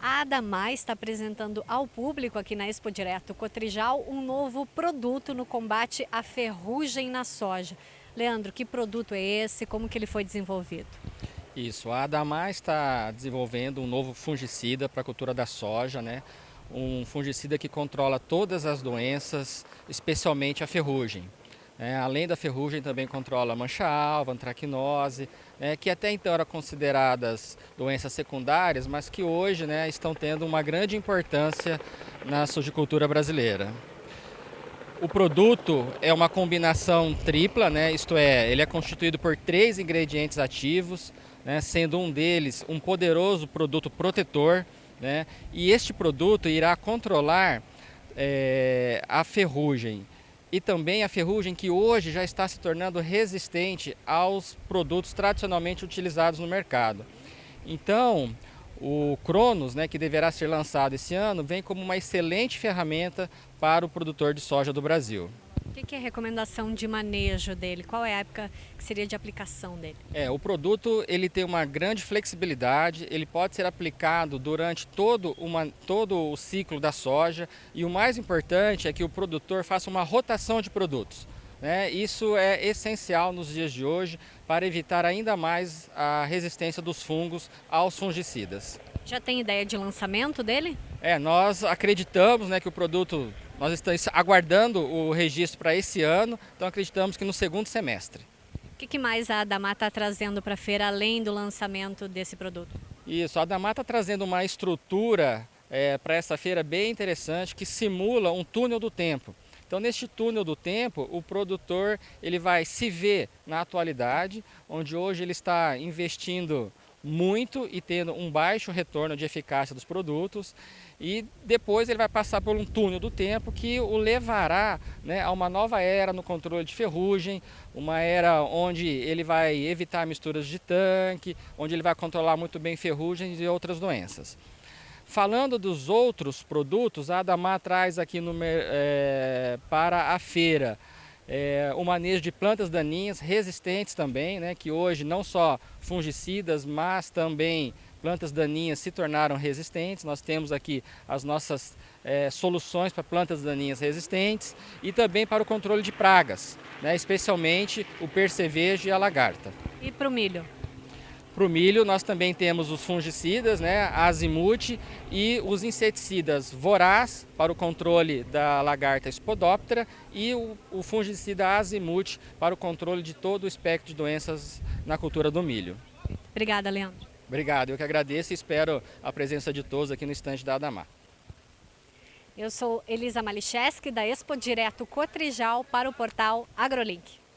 Adamar está apresentando ao público aqui na Expo Direto Cotrijal um novo produto no combate à ferrugem na soja. Leandro, que produto é esse? Como que ele foi desenvolvido? Isso, a Adamar está desenvolvendo um novo fungicida para a cultura da soja, né? um fungicida que controla todas as doenças, especialmente a ferrugem. É, além da ferrugem, também controla mancha-alva, antracnose, né, que até então eram consideradas doenças secundárias, mas que hoje né, estão tendo uma grande importância na sojicultura brasileira. O produto é uma combinação tripla, né, isto é, ele é constituído por três ingredientes ativos, né, sendo um deles um poderoso produto protetor, né, e este produto irá controlar é, a ferrugem, e também a ferrugem que hoje já está se tornando resistente aos produtos tradicionalmente utilizados no mercado. Então, o Cronos, né, que deverá ser lançado esse ano, vem como uma excelente ferramenta para o produtor de soja do Brasil. O que é a recomendação de manejo dele? Qual é a época que seria de aplicação dele? É, o produto ele tem uma grande flexibilidade, ele pode ser aplicado durante todo, uma, todo o ciclo da soja e o mais importante é que o produtor faça uma rotação de produtos. Né? Isso é essencial nos dias de hoje para evitar ainda mais a resistência dos fungos aos fungicidas. Já tem ideia de lançamento dele? É, nós acreditamos né, que o produto nós estamos aguardando o registro para esse ano, então acreditamos que no segundo semestre. O que, que mais a Adamar está trazendo para a feira, além do lançamento desse produto? Isso, a Adamar está trazendo uma estrutura é, para essa feira bem interessante, que simula um túnel do tempo. Então, neste túnel do tempo, o produtor ele vai se ver na atualidade, onde hoje ele está investindo muito e tendo um baixo retorno de eficácia dos produtos e depois ele vai passar por um túnel do tempo que o levará né, a uma nova era no controle de ferrugem, uma era onde ele vai evitar misturas de tanque, onde ele vai controlar muito bem ferrugens e outras doenças. Falando dos outros produtos, a Adamar traz aqui no, é, para a feira é, o manejo de plantas daninhas resistentes também, né, que hoje não só fungicidas, mas também plantas daninhas se tornaram resistentes. Nós temos aqui as nossas é, soluções para plantas daninhas resistentes e também para o controle de pragas, né, especialmente o percevejo e a lagarta. E para o milho? Para o milho nós também temos os fungicidas, né, azimute e os inseticidas voraz para o controle da lagarta Spodoptera e o, o fungicida azimute para o controle de todo o espectro de doenças na cultura do milho. Obrigada, Leandro. Obrigado, eu que agradeço e espero a presença de todos aqui no estande da Adamar. Eu sou Elisa Malicheski, da Expo Direto Cotrijal, para o portal AgroLink.